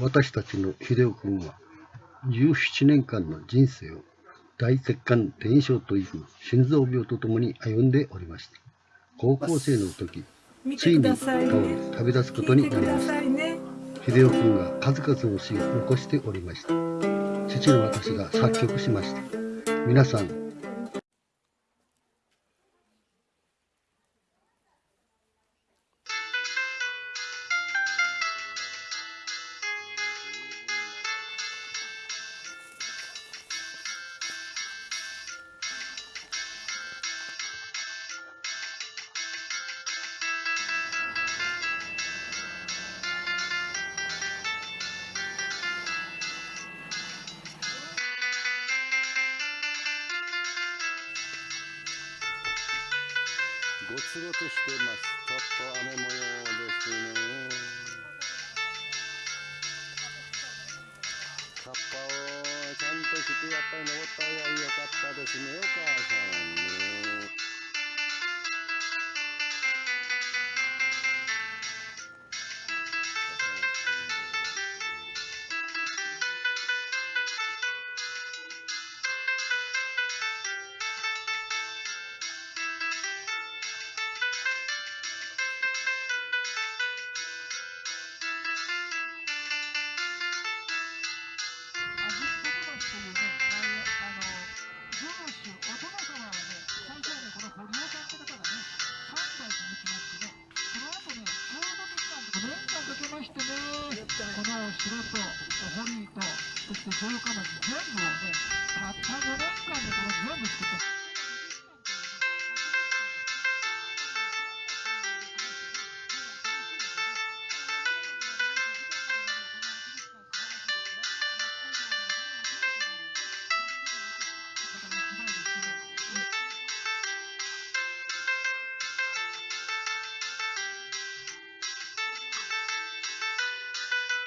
私たちの秀夫君は17年間の人生を大血管転移症という心臓病とともに歩んでおりました。高校生の時ついに倒れ旅立つことになりました、ね、秀夫君が数々の詩を残しておりました。父の私が作曲しました。皆さんごつごつしてます。ちょっと雨模様ですね。カッパをちゃんと着てやっぱり登った方が良かったですねお母さんこの城と堀とそして城下町全部をねたった5年